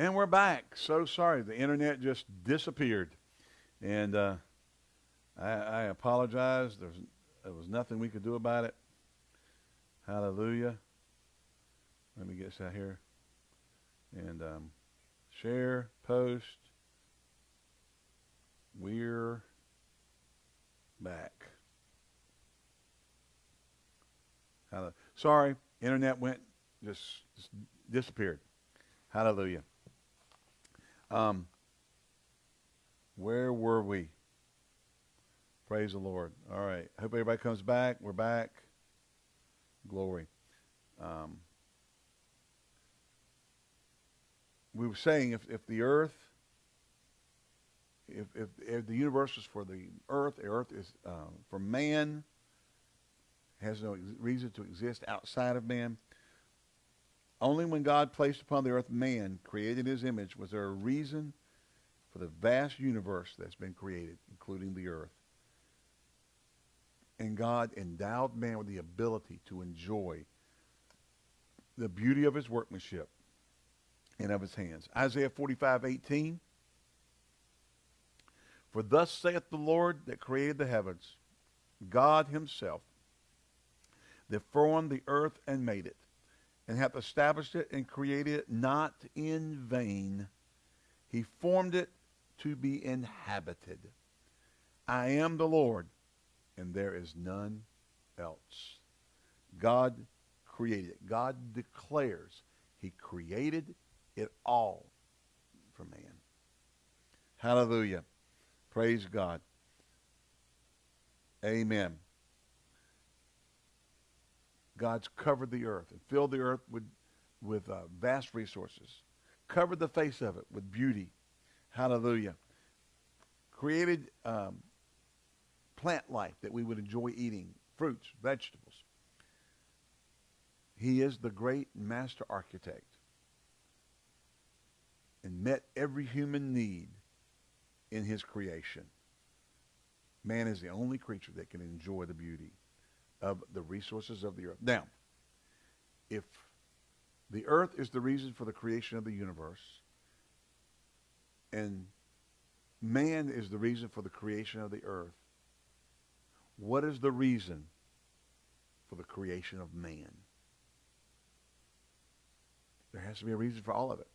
And we're back. So sorry. The internet just disappeared. And uh, I, I apologize. There's, there was nothing we could do about it. Hallelujah. Let me get this out here. And um, share, post. We're back. Hallelujah. Sorry, internet went just, just disappeared. Hallelujah. Um, where were we? Praise the Lord. All right. Hope everybody comes back. We're back. Glory. Um, we were saying if, if the earth, if, if, if the universe is for the earth, the earth is uh, for man, has no reason to exist outside of man. Only when God placed upon the earth man, created his image, was there a reason for the vast universe that's been created, including the earth. And God endowed man with the ability to enjoy the beauty of his workmanship and of his hands. Isaiah 45, 18. For thus saith the Lord that created the heavens, God himself, that formed the earth and made it, and hath established it and created it not in vain. He formed it to be inhabited. I am the Lord, and there is none else. God created it. God declares he created it all for man. Hallelujah. Praise God. Amen. God's covered the earth and filled the earth with, with uh, vast resources, covered the face of it with beauty. Hallelujah. Created um, plant life that we would enjoy eating, fruits, vegetables. He is the great master architect and met every human need in his creation. Man is the only creature that can enjoy the beauty of the resources of the earth. Now, if the earth is the reason for the creation of the universe, and man is the reason for the creation of the earth, what is the reason for the creation of man? There has to be a reason for all of it.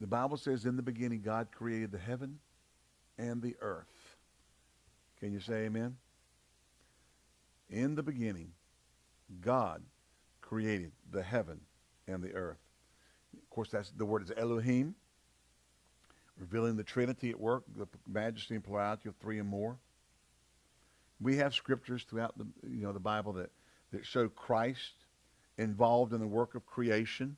The Bible says in the beginning God created the heaven and the earth. Can you say amen? In the beginning, God created the heaven and the earth. Of course, that's the word is Elohim, revealing the Trinity at work, the majesty and plurality of three and more. We have scriptures throughout the you know the Bible that that show Christ involved in the work of creation.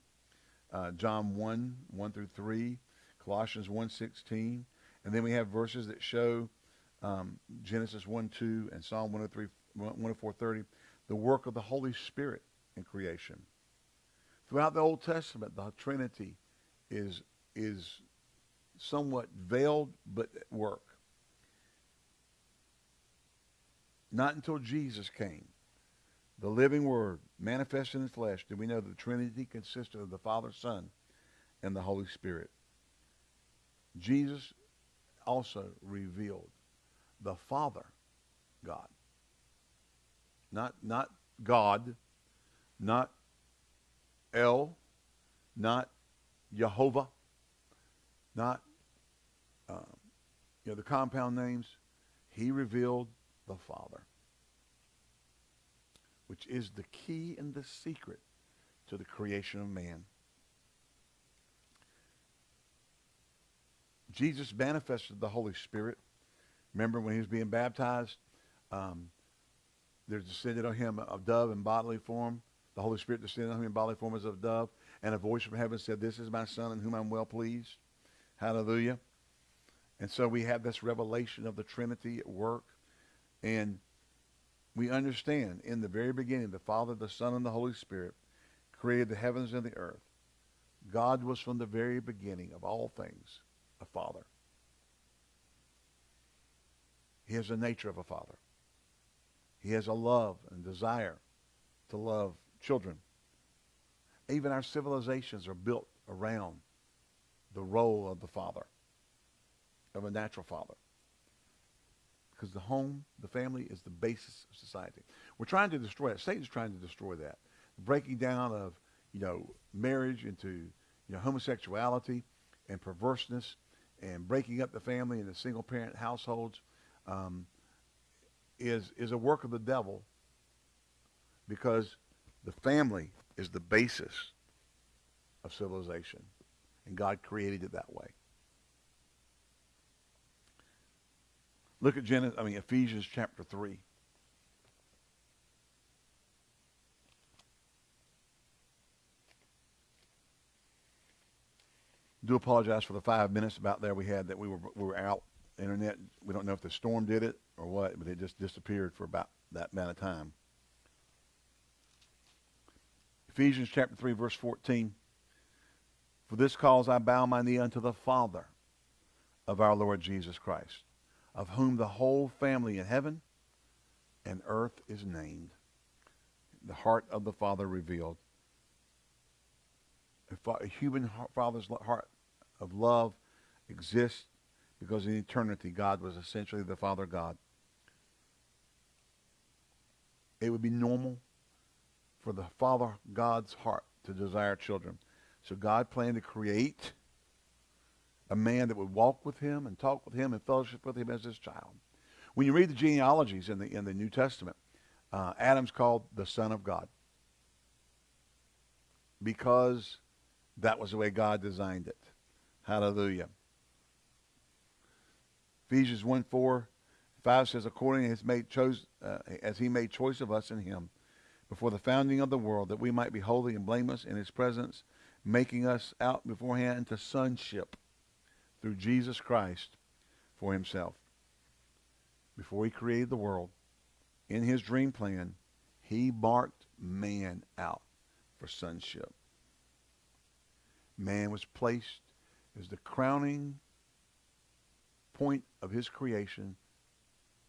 Uh, John 1, 1 through 3, Colossians 1, 16. And then we have verses that show um, Genesis 1, 2, and Psalm 103, 104, 30, the work of the Holy Spirit in creation. Throughout the Old Testament, the Trinity is, is somewhat veiled but at work. Not until Jesus came, the living Word manifested in flesh, did we know the Trinity consisted of the Father, Son, and the Holy Spirit. Jesus also revealed the Father God. Not, not God, not El, not Jehovah, not um, you know the compound names. He revealed the Father, which is the key and the secret to the creation of man. Jesus manifested the Holy Spirit. Remember when he was being baptized? Um, there descended on him a dove in bodily form. The Holy Spirit descended on him in bodily form as a dove. And a voice from heaven said, This is my son in whom I'm well pleased. Hallelujah. And so we have this revelation of the Trinity at work. And we understand in the very beginning, the Father, the Son, and the Holy Spirit created the heavens and the earth. God was from the very beginning of all things a father. He has the nature of a father. He has a love and desire to love children even our civilizations are built around the role of the father, of a natural father. Because the home, the family, is the basis of society. We're trying to destroy it. Satan's trying to destroy that. Breaking down of, you know, marriage into, you know, homosexuality and perverseness and breaking up the family into single parent households um, is, is a work of the devil because the family is the basis of civilization. And God created it that way. Look at Genesis, I mean Ephesians chapter 3. Do apologize for the five minutes about there we had that we were we were out internet. We don't know if the storm did it or what, but it just disappeared for about that amount of time. Ephesians chapter 3, verse 14. For this cause I bow my knee unto the Father of our Lord Jesus Christ, of whom the whole family in heaven and earth is named. The heart of the Father revealed. A human father's heart of love exists because in eternity God was essentially the Father God. It would be normal for the Father God's heart to desire children. So God planned to create a man that would walk with him and talk with him and fellowship with him as his child. When you read the genealogies in the in the New Testament, uh, Adam's called the Son of God because that was the way God designed it. Hallelujah. Ephesians 1 4, 5 says, according as, made chose, uh, as he made choice of us in him before the founding of the world, that we might be holy and blameless in his presence, making us out beforehand into sonship through Jesus Christ for himself. Before he created the world, in his dream plan, he marked man out for sonship. Man was placed as the crowning point of his creation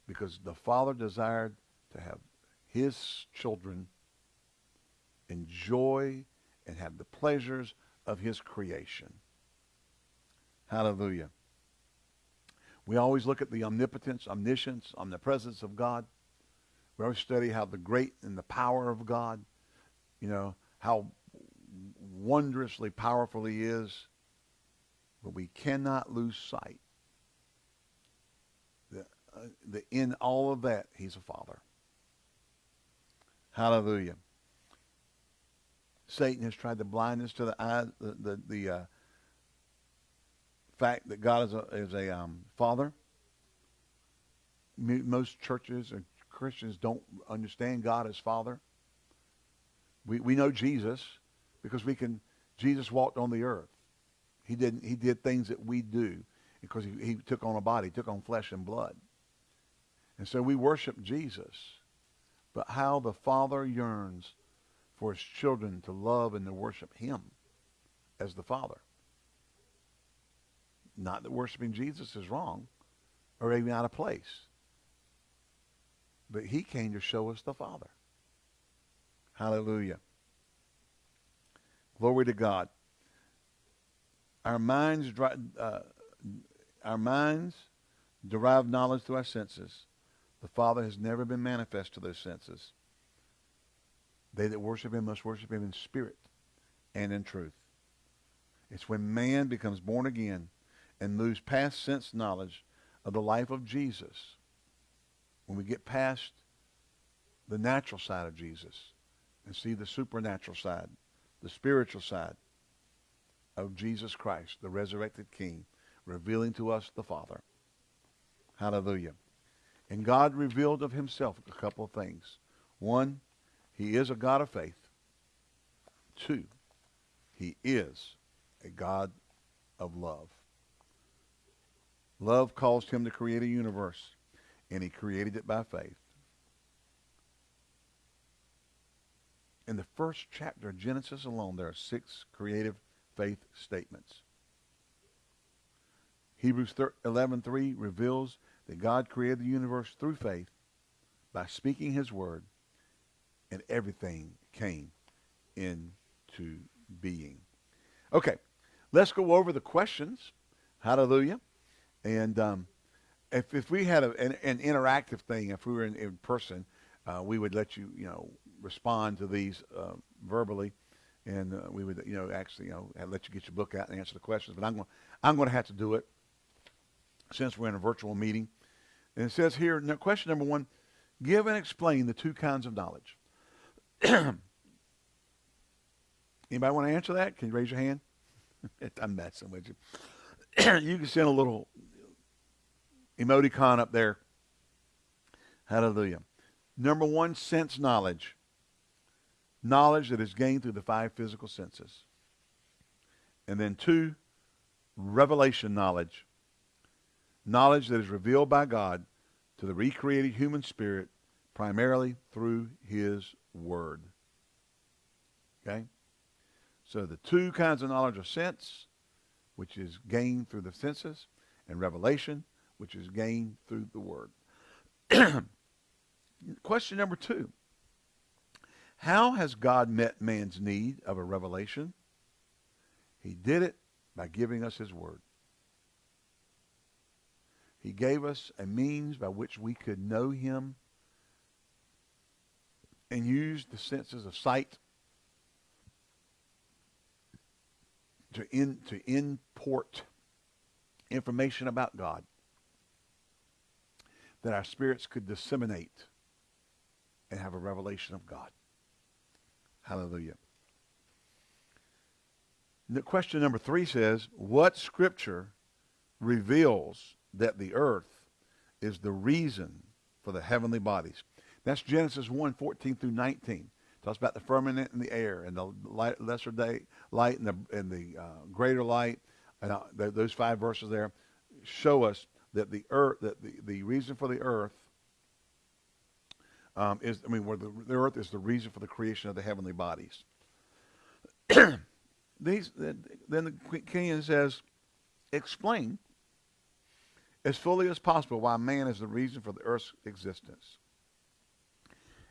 because the Father desired to have his children enjoy and have the pleasures of his creation. Hallelujah. We always look at the omnipotence, omniscience, omnipresence of God. We always study how the great and the power of God, you know, how wondrously powerful he is. But we cannot lose sight that in all of that, he's a father. Hallelujah. Satan has tried to blind us to the eye, the the, the uh, fact that God is a is a um, father. Most churches and Christians don't understand God as Father. We we know Jesus because we can. Jesus walked on the earth. He didn't. He did things that we do because he, he took on a body, took on flesh and blood. And so we worship Jesus. But how the Father yearns for his children to love and to worship him as the Father. Not that worshiping Jesus is wrong or even out of place. But he came to show us the Father. Hallelujah. Glory to God. Our minds, uh, our minds derive knowledge through our senses. The Father has never been manifest to those senses. They that worship him must worship him in spirit and in truth. It's when man becomes born again and moves past sense knowledge of the life of Jesus, when we get past the natural side of Jesus and see the supernatural side, the spiritual side of Jesus Christ, the resurrected King, revealing to us the Father. Hallelujah. And God revealed of himself a couple of things. One, he is a God of faith. Two, he is a God of love. Love caused him to create a universe, and he created it by faith. In the first chapter of Genesis alone, there are six creative faith statements. Hebrews 11.3 reveals that God created the universe through faith by speaking his word and everything came into being. Okay, let's go over the questions. Hallelujah. And um, if, if we had a, an, an, interactive thing, if we were in, in person, uh, we would let you, you know, respond to these uh, verbally, and uh, we would, you know, actually, you know, let you get your book out and answer the questions. But I'm going, I'm going to have to do it since we're in a virtual meeting. And it says here, question number one, give and explain the two kinds of knowledge. Anybody want to answer that? Can you raise your hand? I'm messing with you. you can send a little emoticon up there. Hallelujah. Number one, sense knowledge. Knowledge that is gained through the five physical senses. And then two, revelation knowledge. Knowledge that is revealed by God to the recreated human spirit primarily through his word. Okay? So the two kinds of knowledge are sense, which is gained through the senses, and revelation, which is gained through the word. Question number two. How has God met man's need of a revelation? He did it by giving us his word. He gave us a means by which we could know him and use the senses of sight to in, to import information about God that our spirits could disseminate and have a revelation of God. Hallelujah. The question number three says, what scripture reveals that the earth is the reason for the heavenly bodies? That's Genesis 1, 14 through 19. Talks about the firmament and the air and the light, lesser day light and the and the uh, greater light, and uh, th- those five verses there show us that the earth, that the, the reason for the earth um, is, I mean, where the, the earth is the reason for the creation of the heavenly bodies. These, then the king says, explain as fully as possible why man is the reason for the earth's existence.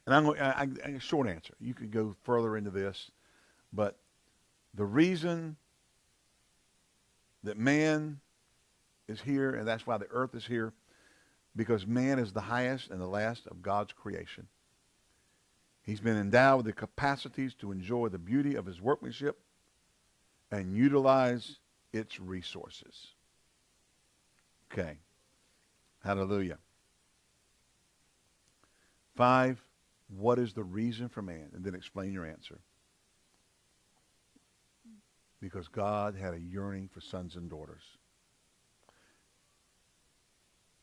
And I'm going, I, short answer. You could go further into this, but the reason that man is here, and that's why the earth is here, because man is the highest and the last of God's creation. He's been endowed with the capacities to enjoy the beauty of his workmanship and utilize its resources. Okay. Hallelujah. Five, what is the reason for man? And then explain your answer. Because God had a yearning for sons and daughters.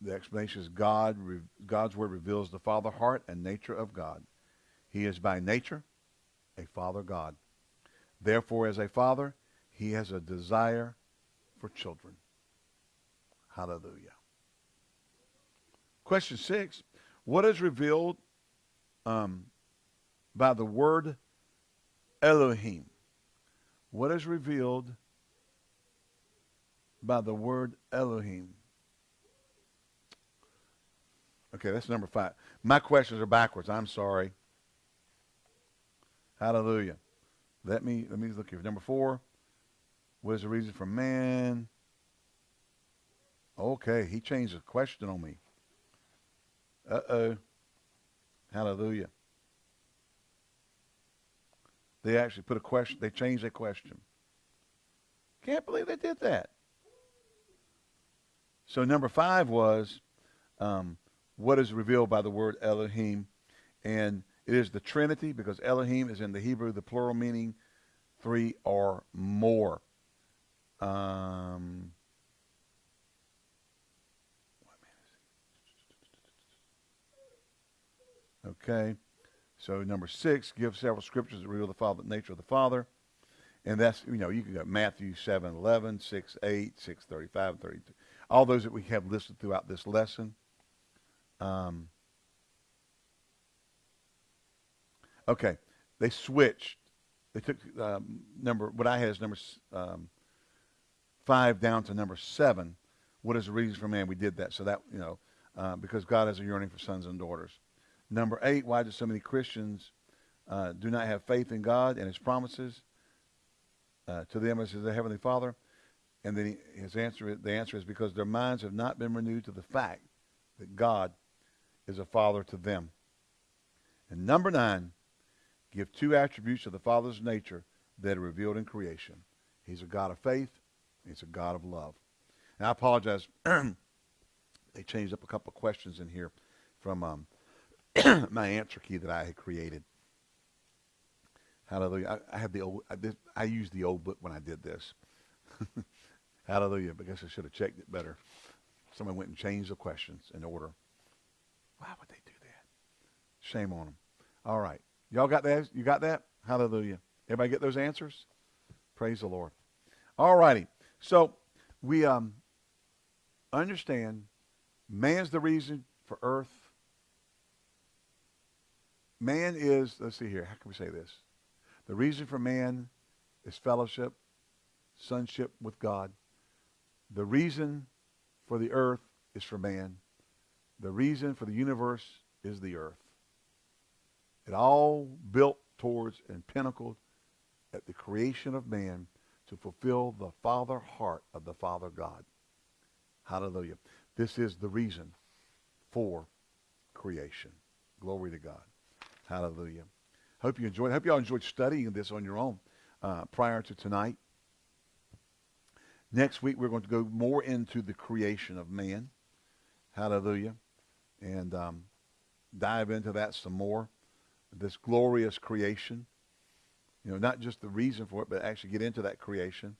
The explanation is God, God's word reveals the father heart and nature of God. He is by nature a father God. Therefore, as a father, he has a desire for children. Hallelujah. Question six. What is revealed um, by the word Elohim? What is revealed by the word Elohim? Okay, that's number five. My questions are backwards. I'm sorry. Hallelujah. Let me let me look here. Number four. What is the reason for man? Okay, he changed the question on me. Uh oh. Hallelujah. They actually put a question. They changed their question. Can't believe they did that. So number five was, um, what is revealed by the word Elohim. And it is the Trinity because Elohim is in the Hebrew, the plural meaning three or more. Um, okay. So number six, give several scriptures that reveal the Father, nature of the Father. And that's, you know, you can go Matthew 7, 11, 6, 8, 6, 35, 32. All those that we have listed throughout this lesson. Um, okay, they switched. They took um, number what I had is number um, five down to number seven. What is the reason for man? We did that so that you know uh, because God has a yearning for sons and daughters. Number eight, why do so many Christians uh, do not have faith in God and His promises? uh, to them as the Heavenly Father. And then he, his answer, the answer is because their minds have not been renewed to the fact that God is a Father to them. And number nine, give two attributes of the Father's nature that are revealed in creation. He's a God of faith. He's a God of love. And I apologize. they changed up a couple of questions in here from um, my answer key that I had created. Hallelujah. I, I had the old, I, did, I used the old book when I did this. Hallelujah. I guess I should have checked it better. Someone went and changed the questions in order. Why would they do that? Shame on them. All right. Y'all got that? You got that? Hallelujah. Everybody get those answers? Praise the Lord. All righty. So we um, understand man's the reason for earth. Man is, let's see here, how can we say this? The reason for man is fellowship, sonship with God. The reason for the earth is for man. The reason for the universe is the earth. It all built towards and pinnacled at the creation of man to fulfill the Father heart of the Father God. Hallelujah. This is the reason for creation. Glory to God. Hallelujah. Hope you enjoyed. Hope you all enjoyed studying this on your own uh, prior to tonight. Next week we're going to go more into the creation of man. Hallelujah. And um, dive into that some more. This glorious creation. You know, not just the reason for it, but actually get into that creation.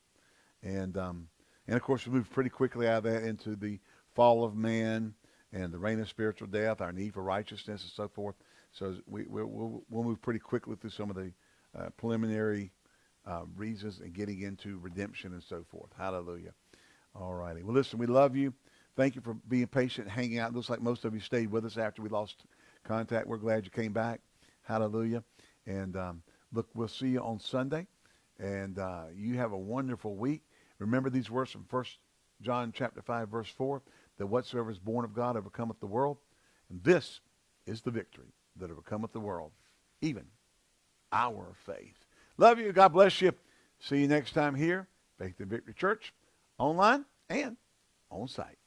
And um, and of course we move pretty quickly out of that into the fall of man and the reign of spiritual death, our need for righteousness and so forth. So we, will we'll move pretty quickly through some of the uh, preliminary uh, reasons and getting into redemption and so forth. Hallelujah. All righty. Well, listen, we love you. Thank you for being patient, hanging out. It looks like most of you stayed with us after we lost contact. We're glad you came back. Hallelujah. And um, look, we'll see you on Sunday. And uh, you have a wonderful week. Remember these words from First John chapter 5, verse 4, that whatsoever is born of God overcometh the world. And this is the victory that overcometh the world, even our faith. Love you. God bless you. See you next time here, Faith and Victory Church, online and on site.